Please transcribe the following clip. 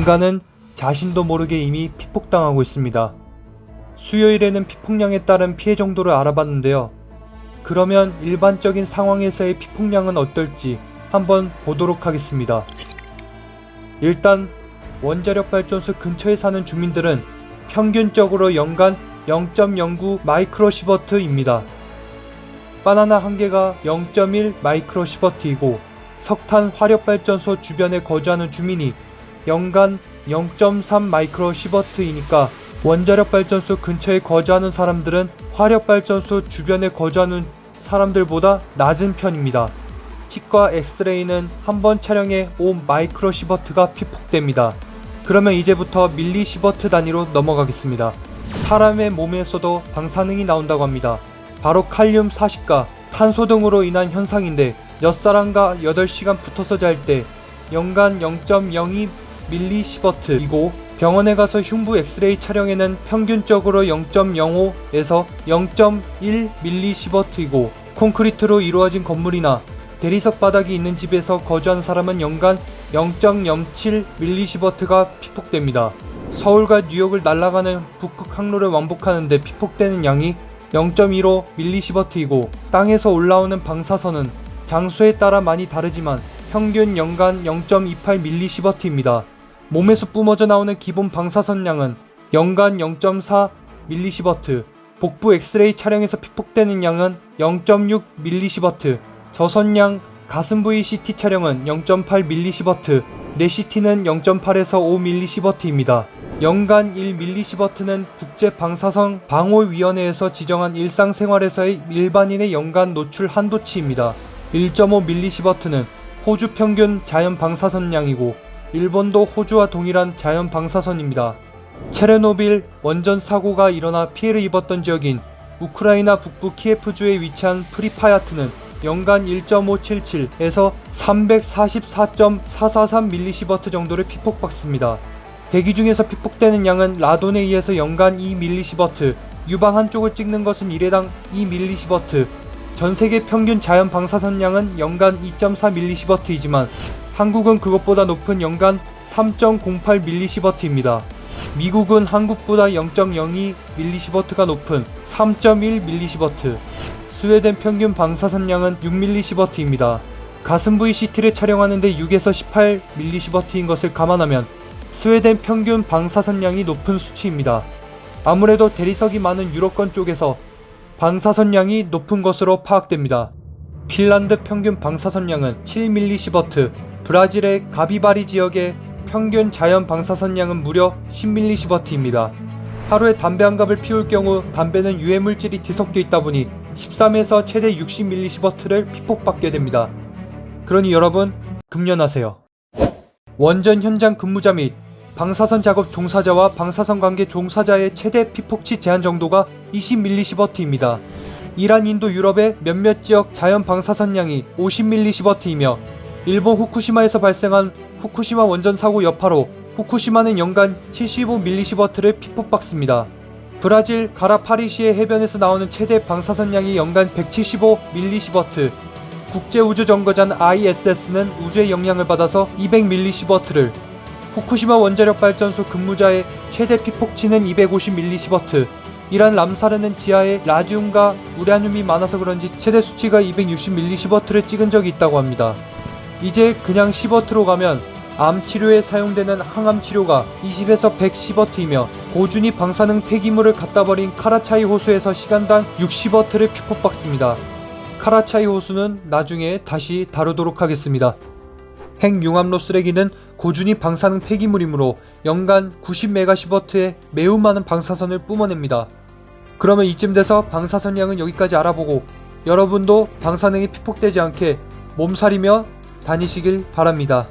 인간은 자신도 모르게 이미 피폭당하고 있습니다. 수요일에는 피폭량에 따른 피해 정도를 알아봤는데요. 그러면 일반적인 상황에서의 피폭량은 어떨지 한번 보도록 하겠습니다. 일단 원자력 발전소 근처에 사는 주민들은 평균적으로 연간 0.09 마이크로시버트입니다. 바나나 한 개가 0.1 마이크로시버트이고 석탄 화력발전소 주변에 거주하는 주민이 연간 0.3 마이크로 시버트이니까 원자력 발전소 근처에 거주하는 사람들은 화력 발전소 주변에 거주하는 사람들보다 낮은 편입니다. 치과 엑스레이는 한 번 촬영에 5 마이크로 시버트가 피폭됩니다. 그러면 이제부터 밀리 시버트 단위로 넘어가겠습니다. 사람의 몸에서도 방사능이 나온다고 합니다. 바로 칼륨 40가 탄소 등으로 인한 현상인데 몇 사람과 8시간 붙어서 잘 때 연간 0.02 밀리시버트이고 병원에 가서 흉부 엑스레이 촬영에는 평균적으로 0.05에서 0.1 밀리시버트이고 콘크리트로 이루어진 건물이나 대리석 바닥이 있는 집에서 거주하는 사람은 연간 0.07 밀리시버트가 피폭됩니다. 서울과 뉴욕을 날아가는 북극 항로를 왕복하는데 피폭되는 양이 0.15 밀리시버트이고 땅에서 올라오는 방사선은 장소에 따라 많이 다르지만 평균 연간 0.28 밀리시버트입니다. 몸에서 뿜어져 나오는 기본 방사선량은 연간 0.4 밀리시버트, 복부 엑스레이 촬영에서 피폭되는 양은 0.6 밀리시버트, 저선량 가슴 부위 CT 촬영은 0.8 밀리시버트, 뇌 CT는 0.8에서 5 밀리시버트입니다. 연간 1 밀리시버트는 국제방사선 방호위원회에서 지정한 일상생활에서의 일반인의 연간 노출 한도치입니다. 1.5 밀리시버트는 호주 평균 자연 방사선량이고 일본도 호주와 동일한 자연 방사선입니다. 체르노빌 원전 사고가 일어나 피해를 입었던 지역인 우크라이나 북부 키예프주에 위치한 프리피야트는 연간 1.577에서 344.443밀리시버트 정도를 피폭받습니다. 대기 중에서 피폭되는 양은 라돈에 의해서 연간 2밀리시버트, 유방 한쪽을 찍는 것은 1회당 2밀리시버트, 전 세계 평균 자연 방사선량은 연간 2.4밀리시버트이지만 한국은 그것보다 높은 연간 3.08밀리시버트입니다. 미국은 한국보다 0.02밀리시버트가 높은 3.1밀리시버트, 스웨덴 평균 방사선량은 6밀리시버트입니다. 가슴 부위 CT를 촬영하는데 6에서 18밀리시버트인 것을 감안하면 스웨덴 평균 방사선량이 높은 수치입니다. 아무래도 대리석이 많은 유럽권 쪽에서 방사선량이 높은 것으로 파악됩니다. 핀란드 평균 방사선량은 7밀리시버트, 브라질의 가비바리 지역의 평균 자연 방사선량은 무려 10밀리시버트입니다. 하루에 담배 한 갑을 피울 경우 담배는 유해 물질이 뒤섞여 있다 보니 13에서 최대 60밀리시버트를 피폭받게 됩니다. 그러니 여러분 금연하세요. 원전 현장 근무자 및 방사선 작업 종사자와 방사선 관계 종사자의 최대 피폭치 제한 정도가 20밀리시버트입니다. 이란 인도 유럽의 몇몇 지역 자연 방사선량이 50밀리시버트이며 일본 후쿠시마에서 발생한 후쿠시마 원전 사고 여파로 후쿠시마는 연간 75밀리시버트를 피폭받습니다. 브라질 가라파리시의 해변에서 나오는 최대 방사선량이 연간 175밀리시버트, 국제우주정거장 ISS는 우주의 영향을 받아서 200밀리시버트를, 후쿠시마 원자력 발전소 근무자의 최대 피폭치는 250밀리시버트, 이란 람사르는 지하에 라듐과 우라늄이 많아서 그런지 최대 수치가 260밀리시버트를 찍은 적이 있다고 합니다. 이제 그냥 시버트로 가면 암 치료에 사용되는 항암 치료가 20에서 110버트이며 고준위 방사능 폐기물을 갖다 버린 카라차이 호수에서 시간당 60버트를 피폭받습니다. 카라차이 호수는 나중에 다시 다루도록 하겠습니다. 핵융합로 쓰레기는 고준위 방사능 폐기물이므로 연간 90메가시버트의 매우 많은 방사선을 뿜어냅니다. 그러면 이쯤 돼서 방사선량은 여기까지 알아보고 여러분도 방사능이 피폭되지 않게 몸살이며 다니시길 바랍니다.